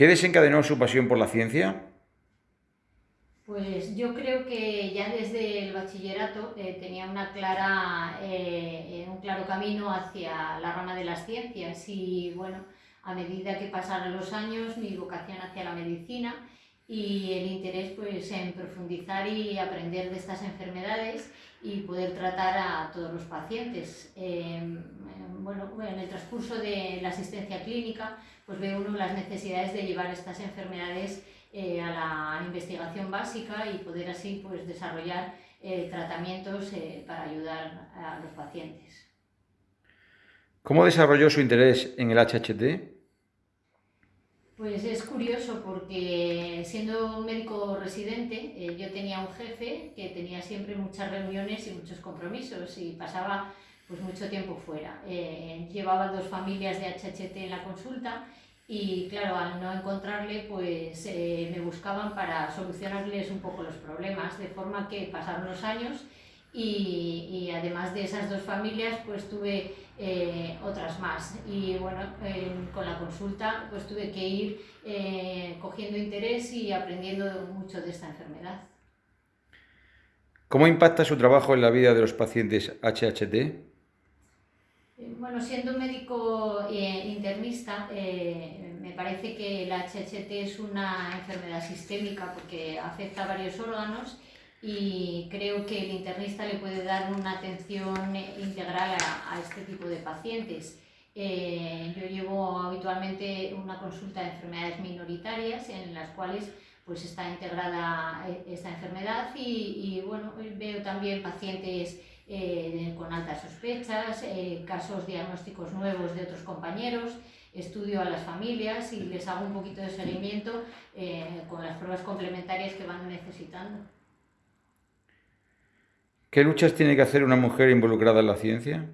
¿Qué desencadenó su pasión por la ciencia? Pues yo creo que ya desde el bachillerato eh, tenía clara, eh, un claro camino hacia la rama de las ciencias y bueno, a medida que pasaron los años mi vocación hacia la medicina y el interés pues en profundizar y aprender de estas enfermedades y poder tratar a todos los pacientes. Em, bueno, en el transcurso de la asistencia clínica pues ve uno las necesidades de llevar estas enfermedades eh, a la investigación básica y poder así pues, desarrollar eh, tratamientos eh, para ayudar a los pacientes. ¿Cómo desarrolló su interés en el HHT? Pues es curioso porque siendo médico residente yo tenía un jefe que tenía siempre muchas reuniones y muchos compromisos y pasaba pues mucho tiempo fuera. llevaba dos familias de HHT en la consulta y claro, al no encontrarle, pues eh, me buscaban para solucionarles un poco los problemas, de forma que pasaron los años y, y además de esas dos familias, pues tuve eh, otras más. Y bueno, con la consulta, pues tuve que ir eh, cogiendo interés y aprendiendo mucho de esta enfermedad. ¿Cómo impacta su trabajo en la vida de los pacientes HHT? Bueno, siendo médico eh, internista, eh, me parece que el HHT es una enfermedad sistémica porque afecta a varios órganos y creo que el internista le puede dar una atención integral a, este tipo de pacientes. Eh, yo llevo habitualmente una consulta de enfermedades minoritarias en las cuales pues está integrada esta enfermedad y, y bueno, veo también pacientes eh, con altas sospechas, eh, casos diagnósticos nuevos de otros compañeros, estudio a las familias y les hago un poquito de seguimiento eh, con las pruebas complementarias que van necesitando. ¿Qué luchas tiene que hacer una mujer involucrada en la ciencia?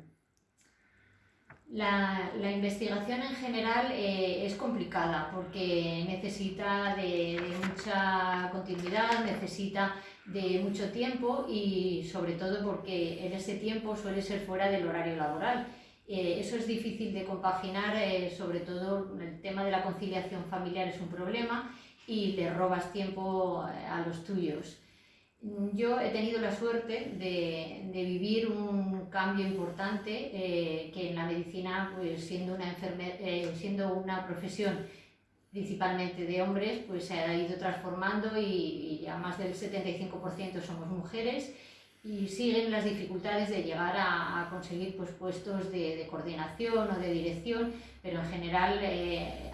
La, la investigación en general es complicada porque necesita de, de mucha continuidad, necesita de mucho tiempo y sobre todo porque en ese tiempo suele ser fuera del horario laboral. Eh, eso es difícil de compaginar, eh, sobre todo el tema de la conciliación familiar es un problema y le robas tiempo eh, a los tuyos. Yo he tenido la suerte de, de vivir un cambio importante que en la medicina, pues siendo una, siendo una profesión principalmente de hombres, pues se ha ido transformando y, ya más del 75% somos mujeres y siguen las dificultades de llegar a, conseguir pues, puestos de, coordinación o de dirección, pero en general eh,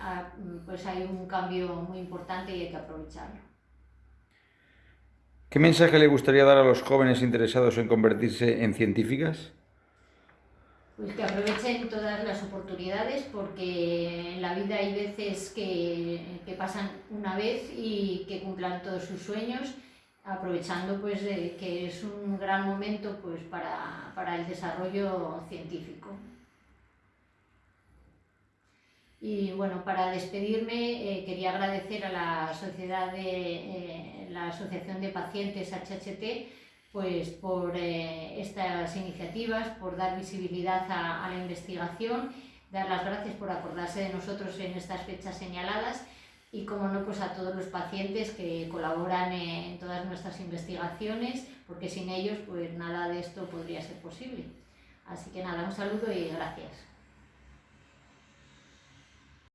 pues hay un cambio muy importante y hay que aprovecharlo. ¿Qué mensaje le gustaría dar a los jóvenes interesados en convertirse en científicas? Pues que aprovechen todas las oportunidades porque en la vida hay veces que, que pasan una vez y que cumplan todos sus sueños aprovechando pues que es un gran momento pues para, para el desarrollo científico. Y bueno, para despedirme eh, quería agradecer a la sociedad de eh, la Asociación de Pacientes HHT pues por eh, estas iniciativas, por dar visibilidad a, la investigación, dar las gracias por acordarse de nosotros en estas fechas señaladas y, como no, pues a todos los pacientes que colaboran en todas nuestras investigaciones, porque sin ellos pues nada de esto podría ser posible. Así que nada, un saludo y gracias.